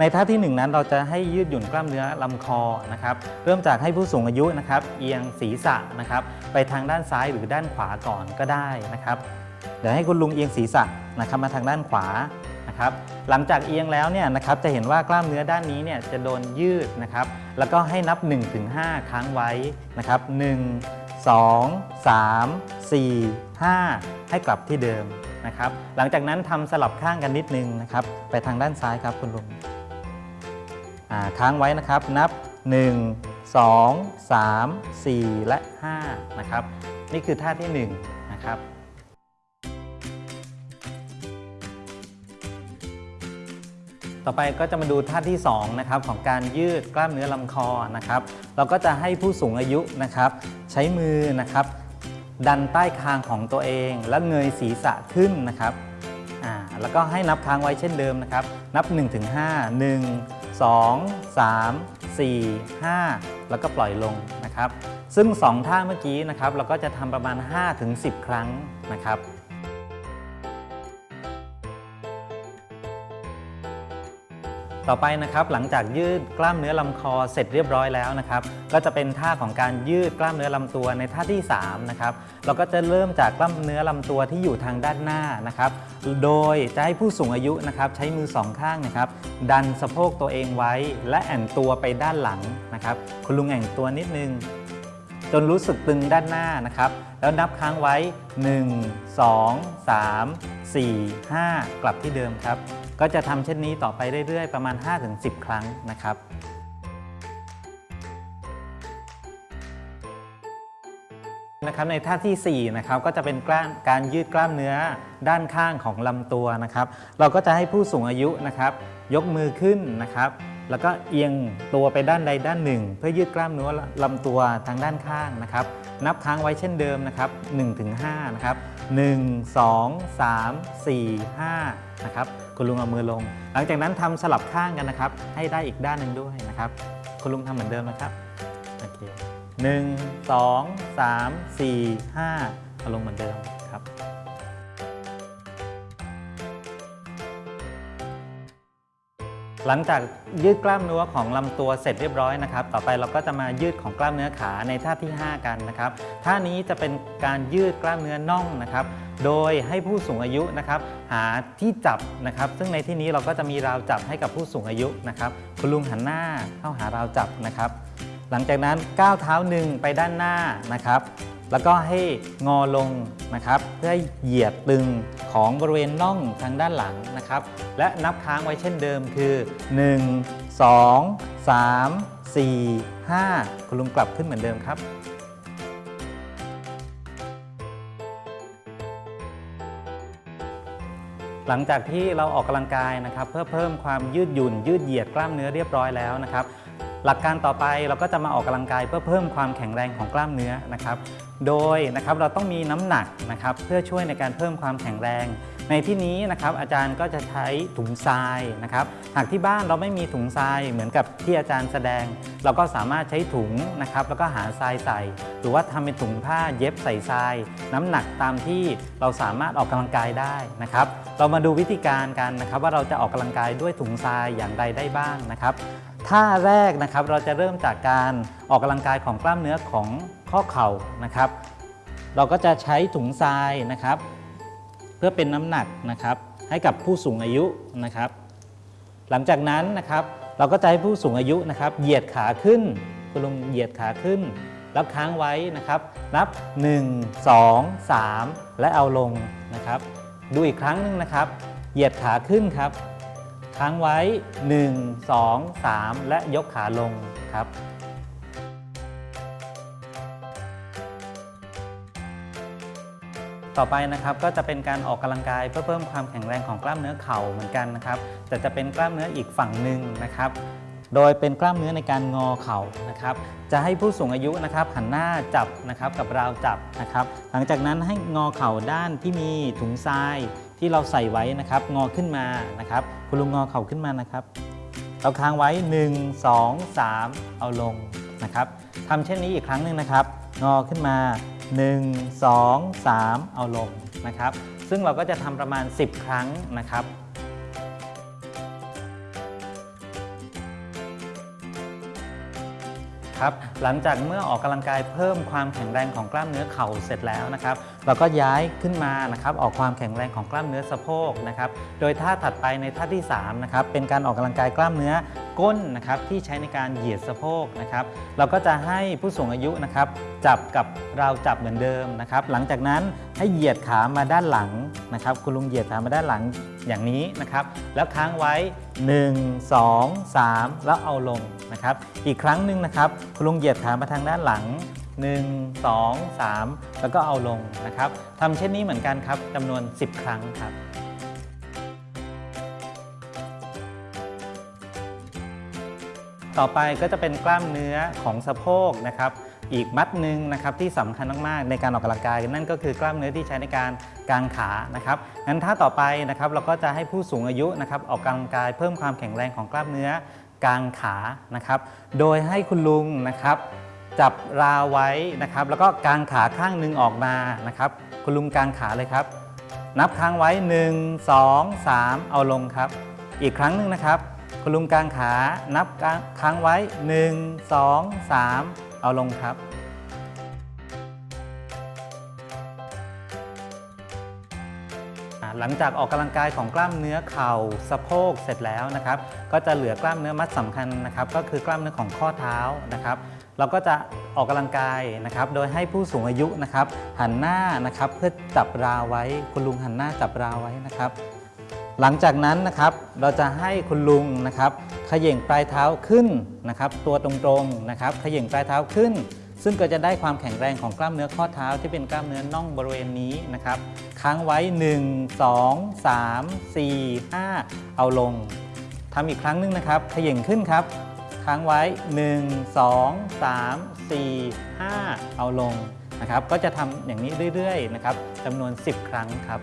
ในท่าที่หนึ่งนั้นเราจะให้ยืดหยุ่นกล้ามเนื้อลำคอนะครับ เริ่มจากให้ผู้สูงอายุนะครับ เอียงศีรษะนะครับ ไปทางด้านซ้ายหรือด้านขวาก่อนก็ได้นะครับ เดี๋ยวให้คุณลุงเอียงศีรษะนะครับมาทางด้านขวานะครับ หลังจากเอียงแล้วเนี่ยนะครับจะเห็นว่ากล้ามเนื้อด้านนี้เนี่ยจะโดนยืดนะครับ แล้วก็ให้นับ 1-5 ครั้งไว้นะครับ1 2 3 4 5 ให้กลับที่เดิมนะครับ หลังจากนั้นทำสลับข้างกันนิดนึงนะครับ ไปทางด้านซ้ายครับคุณลุง ค้างไว้นะครับนับ 1 2 3 4 และ 5 นะครับ นี่คือท่าที่ 1 นะครับต่อไปก็จะมาดูท่าที่2นะครับของการยืดกล้ามเนื้อลำคอนะครับ เราก็จะให้ผู้สูงอายุนะครับ ใช้มือนะครับ ดันใต้คางของตัวเอง แล้วเงยศีรษะขึ้นนะครับอ่าแล้วก็ให้นับค้างไว้เช่นเดิมนะครับ นับ 1-5 1 2 3 4 5 แล้วก็ปล่อยลงนะครับ ซึ่ง 2 ท่าเมื่อกี้นะครับเราก็จะทำประมาณ 5-10 ครั้งนะครับ ต่อไปนะครับหลังจากยืดกล้ามเนื้อลำคอเสร็จเรียบร้อยแล้วนะครับก็จะเป็นท่าของการยืดกล้ามเนื้อลำตัวในท่าที่3นะครับเราก็จะเริ่มจากกล้ามเนื้อลำตัวที่อยู่ทางด้านหน้านะครับโดยจะให้ผู้สูงอายุนะครับใช้มือสองข้างนะครับดันสะโพกตัวเองไว้ และแอนตัวไปด้านหลังนะครับคุณลุงแอนตัวนิดนึง จนรู้สึกตึงด้านหน้านะครับ แล้วนับค้างไว้ 1 2 3 4 5 กลับที่เดิมครับ ก็จะทำเช่นนี้ต่อไปเรื่อยๆ ประมาณ 5-10 ครั้งนะครับนะครับในท่าทีสี่4 นะครับก็จะเป็นกล้ามการยืดกล้ามเนื้อด้านข้างของลำตัวนะครับ เราก็จะให้ผู้สูงอายุนะครับ ยกมือขึ้นนะครับ แล้วก็เอียงตัวไปด้านใดด้านหนึ่ง เพื่อยืดกล้ามเนื้อลำตัวทางด้านข้างนะครับ นับค้างไว้เช่นเดิมนะครับ1-5นะครับ1 2 3 4 5นะครับคุณลุงเอามือลง หลังจากนั้นทำสลับข้างกันนะครับ ให้ได้อีกด้านหนึ่งด้วยนะครับคุณลุงทำเหมือนเดิมนะครับโอเคหนึ่งสองสามสี่ห้าเอาลงเหมือนเดิม หลังจากยืดกล้ามเนื้อของลำตัวเสร็จเรียบร้อยนะครับ ต่อไปเราก็จะมายืดของกล้ามเนื้อขาในท่าที่ 5 กันนะครับ ท่านี้จะเป็นการยืดกล้ามเนื้อน่องนะครับ โดยให้ผู้สูงอายุนะครับ หาที่จับนะครับ ซึ่งในที่นี้เราก็จะมีราวจับให้กับผู้สูงอายุนะครับ คุณลุงหันหน้าเข้าหาราวจับนะครับ หลังจากนั้นก้าวเท้าหนึ่งไปด้านหน้านะครับ แล้วก็ให้งอลงนะครับ เพื่อให้เหยียดตึง ของบริเวณน่องทางด้านหลังนะครับ และนับค้างไว้เช่นเดิมคือ 1 2 3 4 5 คุณลุงกลับขึ้นเหมือนเดิมครับ หลังจากที่เราออกกำลังกายนะครับ เพื่อเพิ่มความยืดหยุ่นยืดเหยียดกล้ามเนื้อเรียบร้อยแล้วนะครับ หลักการต่อไปเราก็จะมาออกกำลังกายเพื่อเพิ่มความแข็งแรงของกล้ามเนื้อนะครับ โดยนะครับเราต้องมีน้ำหนักนะครับเพื่อช่วยในการเพิ่มความแข็งแรง ในที่นี้นะครับอาจารย์ก็จะใช้ถุงทรายนะครับ หากที่บ้านเราไม่มีถุงทรายเหมือนกับที่อาจารย์แสดง เราก็สามารถใช้ถุงนะครับแล้วก็หาทรายใส่ หรือว่าทำเป็นถุงผ้าเย็บใส่ทราย น้ำหนักตามที่เราสามารถออกกำลังกายได้นะครับ เรามาดูวิธีการกันนะครับว่าเราจะออกกำลังกายด้วยถุงทรายอย่างไรได้บ้างนะครับ ท่าแรกนะครับเราจะเริ่มจากการออกกำลังกายของกล้ามเนื้อของข้อเข่านะครับ เราก็จะใช้ถุงทรายนะครับ เพื่อเป็นน้ำหนักนะครับ ให้กับผู้สูงอายุนะครับ หลังจากนั้นนะครับ เราก็จะให้ผู้สูงอายุนะครับ เหยียดขาขึ้นคุณลุงเหยียดขาขึ้นแล้วค้างไว้นะครับ นับ 1 2 3 และเอาลงนะครับ ดูอีกครั้งหนึงนะครับ เหยียดขาขึ้นครับ ค้างไว้ 1 2 3 และยกขาลงครับ ต่อไปนะครับก็จะเป็นการออกกำลังกายเพื่อเพิ่มความแข็งแรงของกล้ามเนื้อเข่าเหมือนกันนะครับแต่จะเป็นกล้ามเนื้ออีกฝั่งหนึ่งนะครับโดยเป็นกล้ามเนื้อในการงอเข่านะครับ จะให้ผู้สูงอายุนะครับหันหน้าจับนะครับกับราวจับนะครับ หลังจากนั้นให้งอเข่าด้านที่มีถุงทราย ที่เราใส่ไว้นะครับ งอขึ้นมานะครับ คุณลุงงอเข่าขึ้นมานะครับ เราค้างไว้ 1 2 3 เอาลงนะครับทำเช่นนี้อีกครั้งหนึ่งนะครับ งอขึ้นมา 1 2 3 เอาลงนะครับ ซึ่งเราก็จะทำประมาณ 10 ครั้งนะครับครับหลังจากเมื่อออกกำลังกายเพิ่มความแข็งแรงของกล้ามเนื้อเข่าเสร็จแล้วนะครับ เราก็ย้ายขึ้นมานะครับออกความแข็งแรงของกล้ามเนื้อสะโพกนะครับโดยท่าถัดไปในท่าที่3นะครับเป็นการออกกำลังกายกล้ามเนื้อก้นนะครับที่ใช้ในการเหยียดสะโพกนะครับเราก็จะให้ผู้สูงอายุนะครับจับกับเราจับเหมือนเดิมนะครับหลังจากนั้นให้เหยียดขามาด้านหลังนะครับคุณลุงเหยียดขามาด้านหลังอย่างนี้นะครับแล้วค้างไว้ 1 2 3 แล้วเอาลงนะครับอีกครั้งหนึ่งนะครับคุณลุงเหยียดขามาทางด้านหลัง 1 2 3 แล้วก็เอาลงนะครับทำเช่นนี้เหมือนกันครับจำนวน 10 ครั้งครับต่อไปก็จะเป็นกล้ามเนื้อของสะโพกนะครับ อีกมัดหนึ่งนะครับที่สำคัญมากๆในการออกกำลังกายนั่นก็คือกล้ามเนื้อที่ใช้ในการกางขานะครับงั้นถ้าต่อไปนะครับเราก็จะให้ผู้สูงอายุนะครับออกกำลังกายเพิ่มความแข็งแรงของกล้ามเนื้อกางขานะครับ โดยให้คุณลุงนะครับ จับราวไว้นะครับ แล้วก็กางขาข้างหนึ่งออกมานะครับ คุณลุงกางขาเลยครับ นับค้างไว้ 1 2 3 เอาลงครับ อีกครั้งหนึ่งนะครับ คุณลุงกางขา นับค้างไว้ 1 2 3 เอาลงครับหลังจากออกกำลังกายของกล้ามเนื้อเข่าสะโพกเสร็จแล้วนะครับ ก็จะเหลือกล้ามเนื้อมัดสำคัญนะครับ ก็คือกล้ามเนื้อของข้อเท้านะครับ เราก็จะออกกำลังกายนะครับ โดยให้ผู้สูงอายุนะครับ หันหน้านะครับเพื่อจับราวไว้ คุณลุงหันหน้าจับราวไว้นะครับ หลังจากนั้นนะครับเราจะให้คุณลุงนะครับขย่งปลายเท้าขึ้นนะครับ ตัวตรงๆนะครับขย่งปลายเท้าขึ้น ซึ่งก็จะได้ความแข็งแรงของกล้ามเนื้อข้อเท้าที่เป็นกล้ามเนื้อน่องบริเวณนี้นะครับค้างไว้ 1 2 3 4 5 เอาลงทำอีกครั้งหนึงนะครับขย่งขึ้นครับ ค้างไว้ 1 2 3 4 5 เอาลงนะครับ ก็จะทำอย่างนี้เรื่อยๆนะครับจำนวน 10 ครั้งครับ